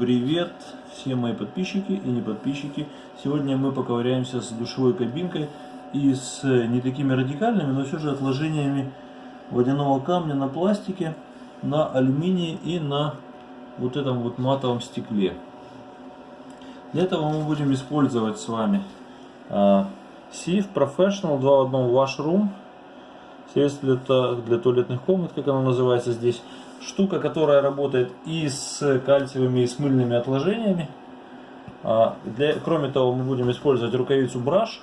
Привет, все мои подписчики и не подписчики. Сегодня мы поковыряемся с душевой кабинкой и с не такими радикальными, но все же отложениями водяного камня на пластике, на алюминии и на вот этом вот матовом стекле. Для этого мы будем использовать с вами uh, Sieve Professional 2 в 1 Washroom. Средство для, для туалетных комнат, как оно называется здесь штука, которая работает и с кальциевыми и с мыльными отложениями. А, для, кроме того, мы будем использовать рукавицу браш,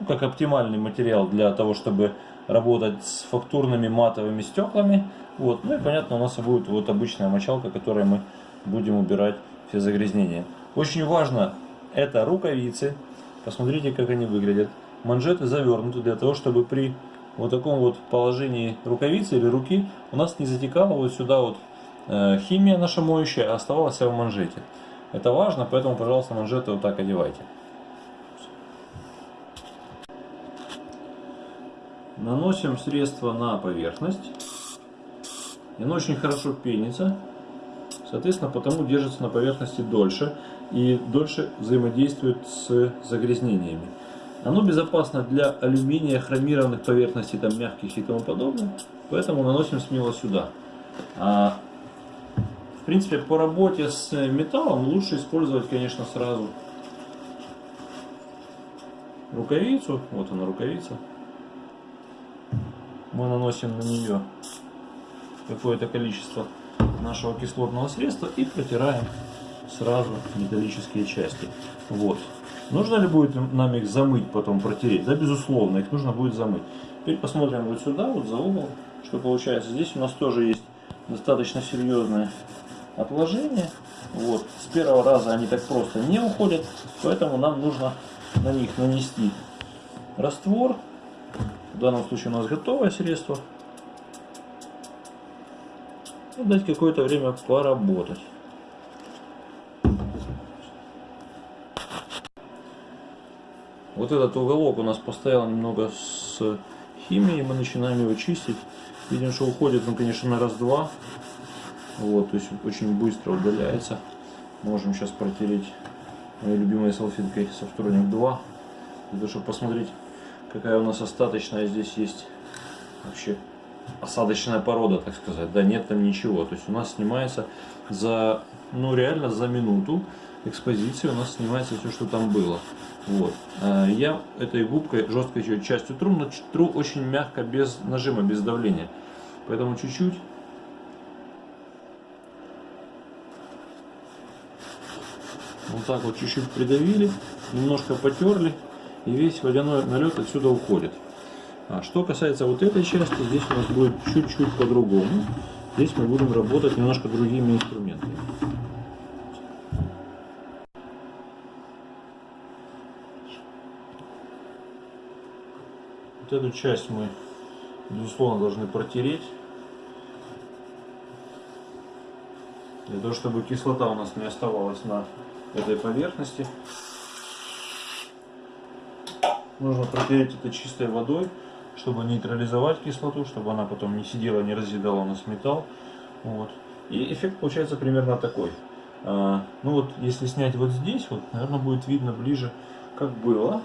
ну, как оптимальный материал для того, чтобы работать с фактурными матовыми стеклами. Вот. Ну и понятно, у нас будет вот обычная мочалка, которой мы будем убирать все загрязнения. Очень важно, это рукавицы. Посмотрите, как они выглядят. Манжеты завернуты для того, чтобы при вот таком вот положении рукавицы или руки у нас не затекала вот сюда вот э, химия наша моющая, а оставалась в манжете. Это важно, поэтому, пожалуйста, манжеты вот так одевайте. Наносим средство на поверхность. И оно очень хорошо пенится. Соответственно, потому держится на поверхности дольше и дольше взаимодействует с загрязнениями. Оно безопасно для алюминия, хромированных поверхностей, там мягких и тому подобное. Поэтому наносим смело сюда. А, в принципе, по работе с металлом лучше использовать, конечно, сразу рукавицу. Вот она рукавица. Мы наносим на нее какое-то количество нашего кислотного средства и протираем сразу металлические части. Вот. Нужно ли будет нам их замыть, потом протереть? Да, безусловно, их нужно будет замыть. Теперь посмотрим вот сюда, вот за угол, что получается. Здесь у нас тоже есть достаточно серьезное отложение. Вот. С первого раза они так просто не уходят, поэтому нам нужно на них нанести раствор. В данном случае у нас готовое средство. И дать какое-то время поработать. Вот этот уголок у нас постоял немного с химией, мы начинаем его чистить. Видим, что уходит он, конечно, на раз-два. Вот, то есть очень быстро удаляется. Можем сейчас протереть моей любимой салфеткой со вторник 2. Для того, чтобы посмотреть, какая у нас остаточная здесь есть вообще осадочная порода, так сказать. Да, нет там ничего. То есть у нас снимается за, ну реально за минуту экспозиции у нас снимается все, что там было. Вот. Э, я этой губкой, жесткой частью тру, но тру очень мягко, без нажима, без давления. Поэтому чуть-чуть. Вот так вот чуть-чуть придавили, немножко потерли, и весь водяной налет отсюда уходит. А что касается вот этой части, здесь у нас будет чуть-чуть по-другому. Здесь мы будем работать немножко другими инструментами. Вот эту часть мы, безусловно, должны протереть. Для того, чтобы кислота у нас не оставалась на этой поверхности. Нужно протереть это чистой водой, чтобы нейтрализовать кислоту, чтобы она потом не сидела, не разъедала у нас металл. Вот. И эффект получается примерно такой. А, ну вот, если снять вот здесь, вот, наверное, будет видно ближе, как было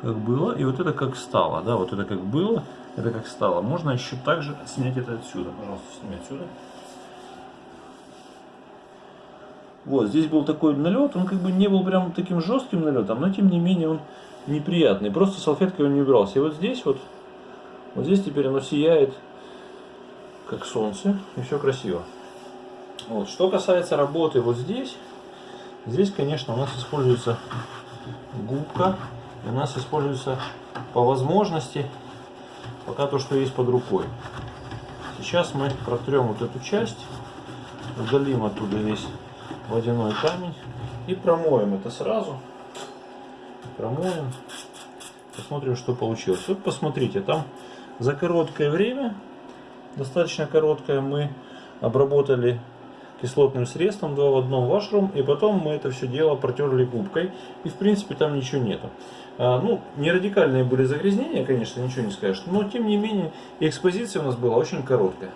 как было, и вот это как стало, да, вот это как было, это как стало. Можно еще также снять это отсюда, пожалуйста, сними отсюда. Вот, здесь был такой налет, он как бы не был прям таким жестким налетом, но тем не менее он неприятный, просто салфеткой он не убирался. И вот здесь вот, вот здесь теперь оно сияет, как солнце, и все красиво. Вот, что касается работы вот здесь, здесь, конечно, у нас используется губка у нас используется по возможности пока то, что есть под рукой. Сейчас мы протрем вот эту часть, удалим оттуда весь водяной камень и промоем это сразу. Промоем, посмотрим, что получилось. Вот посмотрите, там за короткое время, достаточно короткое, мы обработали кислотным средством 2 в одном вашрум, и потом мы это все дело протерли губкой, и в принципе там ничего нету. А, ну, не радикальные были загрязнения, конечно, ничего не скажешь, но тем не менее экспозиция у нас была очень короткая.